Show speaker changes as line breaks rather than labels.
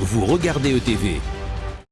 Vous regardez ETV.